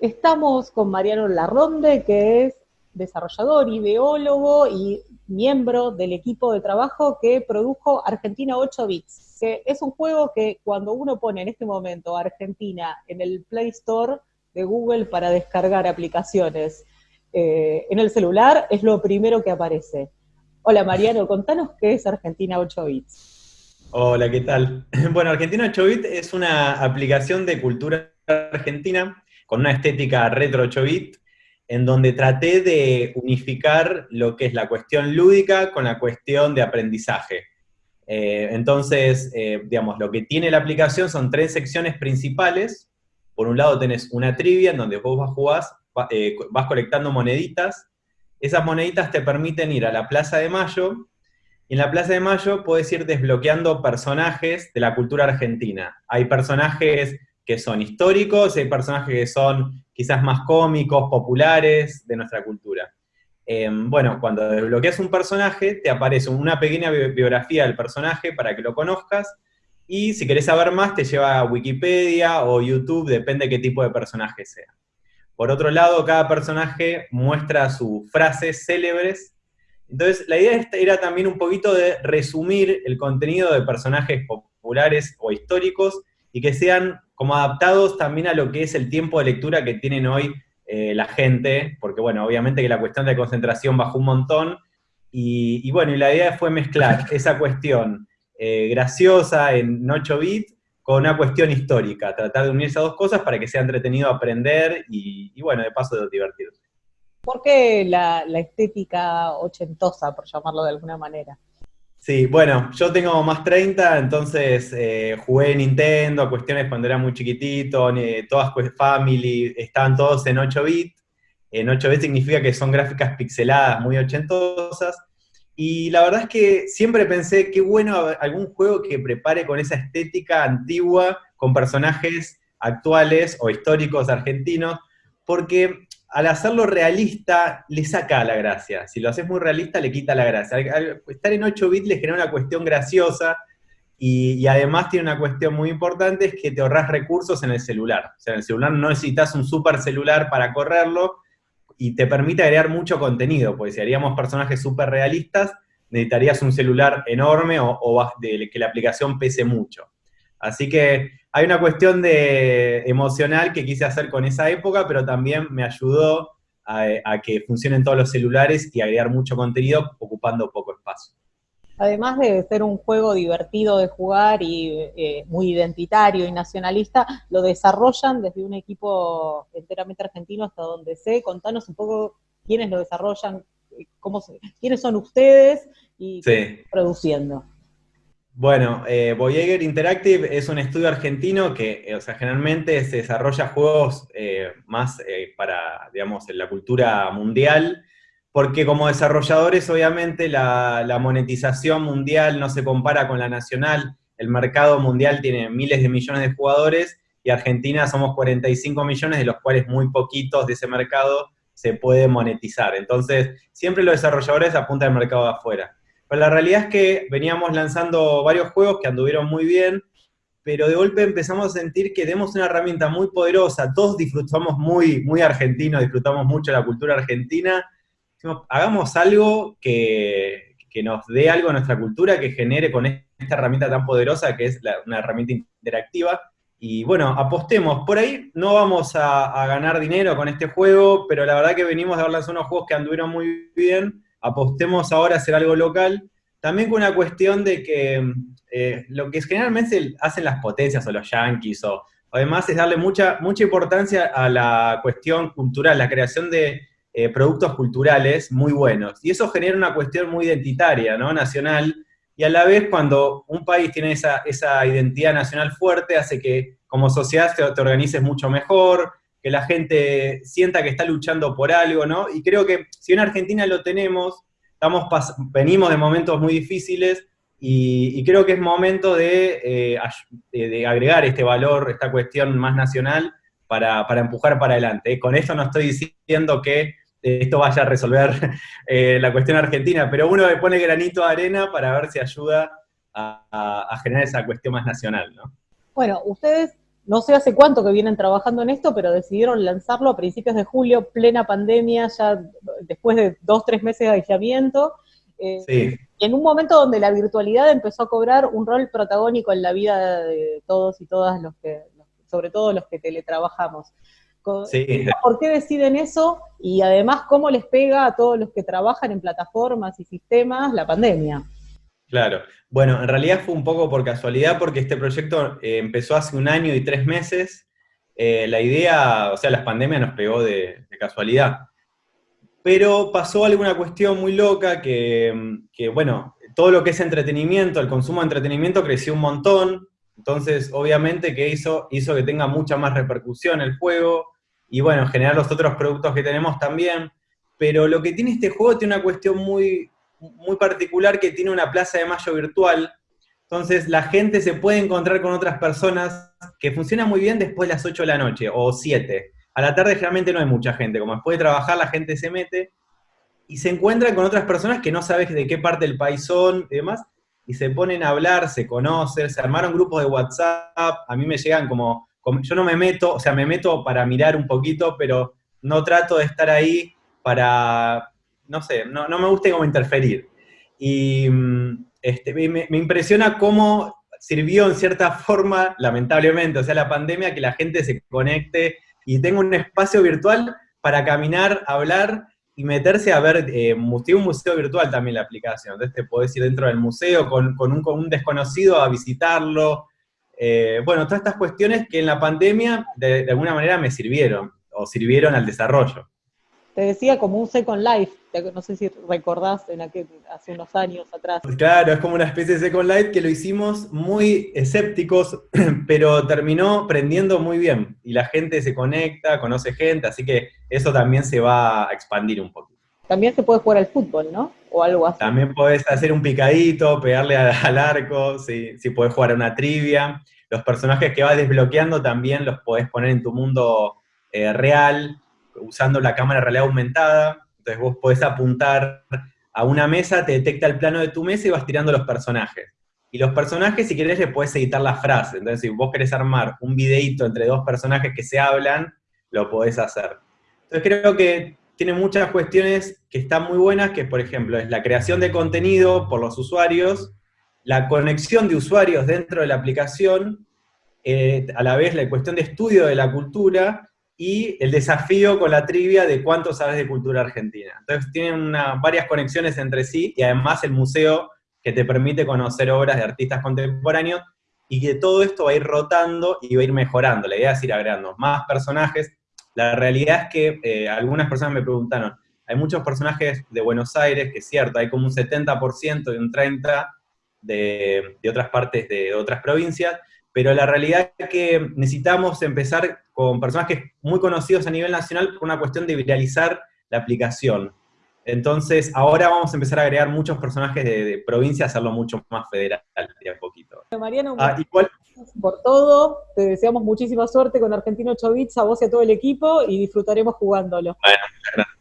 Estamos con Mariano Larronde, que es desarrollador, ideólogo y miembro del equipo de trabajo que produjo Argentina 8 Bits, que es un juego que cuando uno pone en este momento Argentina en el Play Store de Google para descargar aplicaciones eh, en el celular, es lo primero que aparece. Hola Mariano, contanos qué es Argentina 8 Bits. Hola, ¿qué tal? Bueno, Argentina 8 Bits es una aplicación de cultura argentina con una estética retro 8 bits en donde traté de unificar lo que es la cuestión lúdica con la cuestión de aprendizaje. Eh, entonces, eh, digamos, lo que tiene la aplicación son tres secciones principales. Por un lado tenés una trivia en donde vos vas, jugás, eh, vas colectando moneditas. Esas moneditas te permiten ir a la Plaza de Mayo, y en la Plaza de Mayo puedes ir desbloqueando personajes de la cultura argentina. Hay personajes que son históricos, hay personajes que son quizás más cómicos, populares de nuestra cultura. Em, bueno, cuando desbloqueas un personaje, te aparece una pequeña biografía del personaje para que lo conozcas, y si querés saber más, te lleva a Wikipedia o YouTube, depende de qué tipo de personaje sea. Por otro lado, cada personaje muestra sus frases célebres. Entonces, la idea era también un poquito de resumir el contenido de personajes populares o históricos y que sean como adaptados también a lo que es el tiempo de lectura que tienen hoy eh, la gente, porque bueno, obviamente que la cuestión de concentración bajó un montón, y, bueno, y la idea fue mezclar esa cuestión eh, graciosa en 8 bits con una cuestión histórica, tratar de unir esas dos cosas para que sea entretenido aprender y, bueno, de paso de divertirse. ¿Por qué la estética ochentosa, por llamarlo de alguna manera? Sí, bueno, yo tengo más 30, entonces eh, jugué Nintendo, cuestiones cuando era muy chiquitito, todas Family, estaban todos en 8 bits. En 8 bits significa que son gráficas pixeladas, muy ochentosas. Y la verdad es que siempre pensé, qué bueno algún juego que prepare con esa estética antigua, con personajes actuales o históricos argentinos, porque al hacerlo realista, le saca la gracia. Si lo haces muy realista, le quita la gracia. estar en 8 bits le genera una cuestión graciosa, y, además tiene una cuestión muy importante, es que te ahorras recursos en el celular. O sea, en el celular no necesitas un super celular para correrlo, y te permite agregar mucho contenido, porque si haríamos personajes súper realistas, necesitarías un celular enorme o, que la aplicación pese mucho. Así que hay una cuestión de emocional que quise hacer con esa época, pero también me ayudó a, que funcionen todos los celulares y agregar mucho contenido ocupando poco espacio. Además de ser un juego divertido de jugar y eh, muy identitario y nacionalista, lo desarrollan desde un equipo enteramente argentino hasta donde sé. Contanos un poco quiénes lo desarrollan, cómo quiénes son ustedes y produciendo. Bueno, eh, Voyager Interactive es un estudio argentino que, eh, o sea, generalmente se desarrolla juegos eh, más eh, para, digamos, en la cultura mundial, porque como desarrolladores, obviamente, la, la, monetización mundial no se compara con la nacional, el mercado mundial tiene miles de millones de jugadores, y Argentina somos 45 millones, de los cuales muy poquitos de ese mercado se puede monetizar. Entonces, siempre los desarrolladores apuntan al mercado de afuera. Pero la realidad es que veníamos lanzando varios juegos que anduvieron muy bien, pero de golpe empezamos a sentir que tenemos una herramienta muy poderosa, todos disfrutamos muy, muy argentino, disfrutamos mucho la cultura argentina, hagamos algo que, que, nos dé algo a nuestra cultura, que genere con esta herramienta tan poderosa que es una herramienta interactiva, y bueno, apostemos, por ahí no vamos a, a, ganar dinero con este juego, pero la verdad que venimos de haber lanzado unos juegos que anduvieron muy bien, apostemos ahora a hacer algo local, también con una cuestión de que eh, lo que generalmente hacen las potencias o los yankees, o además es darle mucha, mucha importancia a la cuestión cultural, la creación de eh, productos culturales muy buenos. Y eso genera una cuestión muy identitaria, ¿no? Nacional, y a la vez cuando un país tiene esa, esa identidad nacional fuerte, hace que como sociedad te, te organices mucho mejor, que la gente sienta que está luchando por algo, ¿no? Y creo que si en Argentina lo tenemos, estamos venimos de momentos muy difíciles y, creo que es momento eh, de, agregar este valor, esta cuestión más nacional para, empujar para adelante. Con esto no estoy diciendo que esto vaya a resolver eh, la cuestión argentina, pero uno le pone granito de arena para ver si ayuda a, a generar esa cuestión más nacional, ¿no? Bueno, ustedes no sé hace cuánto que vienen trabajando en esto, pero decidieron lanzarlo a principios de julio, plena pandemia, ya después de dos, tres meses de aislamiento. Eh, sí. En un momento donde la virtualidad empezó a cobrar un rol protagónico en la vida de todos y todas los que, sobre todo los que teletrabajamos. ¿Por qué deciden eso? Y además, ¿cómo les pega a todos los que trabajan en plataformas y sistemas la pandemia? Claro. Bueno, en realidad fue un poco por casualidad, porque este proyecto eh, empezó hace un año y tres meses. Eh, la idea, o sea, la pandemia nos pegó de, casualidad. Pero pasó alguna cuestión muy loca que, que, bueno, todo lo que es entretenimiento, el consumo de entretenimiento creció un montón, entonces, obviamente que hizo, hizo que tenga mucha más repercusión el juego, y bueno, generar los otros productos que tenemos también, pero lo que tiene este juego tiene una cuestión muy, muy particular que tiene una plaza de mayo virtual, entonces la gente se puede encontrar con otras personas que funciona muy bien después de las 8 de la noche, o 7. A la tarde generalmente no hay mucha gente, como después de trabajar la gente se mete, y se encuentra con otras personas que no sabes de qué parte del país son y demás, y se ponen a hablar, se conocen, se armaron grupos de WhatsApp, a mí me llegan como, yo no me meto, o sea, me meto para mirar un poquito, pero no trato de estar ahí para, no sé, no, me gusta como interferir. Y mm, este, me, impresiona cómo sirvió en cierta forma, lamentablemente, o sea, la pandemia, que la gente se conecte y tenga un espacio virtual para caminar, hablar y meterse a ver, eh, un museo virtual también la aplicación, entonces te podés ir dentro del museo con, un, desconocido a visitarlo, eh, bueno, todas estas cuestiones que en la pandemia de, de, alguna manera me sirvieron, o sirvieron al desarrollo te decía como un Second Life, no sé si recordás en aquel, hace unos años atrás. Claro, es como una especie de Second Life que lo hicimos muy escépticos, pero terminó prendiendo muy bien, y la gente se conecta, conoce gente, así que eso también se va a expandir un poquito. También se puede jugar al fútbol, ¿no? O algo así. También podés hacer un picadito, pegarle al arco, si, si podés jugar a una trivia. Los personajes que vas desbloqueando también los podés poner en tu mundo eh, real, usando la cámara realidad aumentada, entonces vos podés apuntar a una mesa, te detecta el plano de tu mesa y vas tirando los personajes. Y los personajes, si querés, le podés editar la frase. Entonces, si vos querés armar un videíto entre dos personajes que se hablan, lo podés hacer. Entonces, creo que tiene muchas cuestiones que están muy buenas, que por ejemplo, es la creación de contenido por los usuarios, la conexión de usuarios dentro de la aplicación, eh, a la vez la cuestión de estudio de la cultura, y el desafío con la trivia de cuánto sabes de cultura argentina. Entonces tienen varias conexiones entre sí y además el museo que te permite conocer obras de artistas contemporáneos y que todo esto va a ir rotando y va a ir mejorando. La idea es ir agregando más personajes. La realidad es que eh, algunas personas me preguntaron, hay muchos personajes de Buenos Aires, que es cierto, hay como un 70% y un 30% de, de otras partes de otras provincias, pero la realidad es que necesitamos empezar con personajes muy conocidos a nivel nacional por una cuestión de viralizar la aplicación. Entonces, ahora vamos a empezar a agregar muchos personajes de, provincia, hacerlo mucho más federal, de a poquito. Mariano, ah, igual, por todo, te deseamos muchísima suerte con Argentino 8 Bits, a vos y a todo el equipo, y disfrutaremos jugándolo. Bueno, muchas gracias.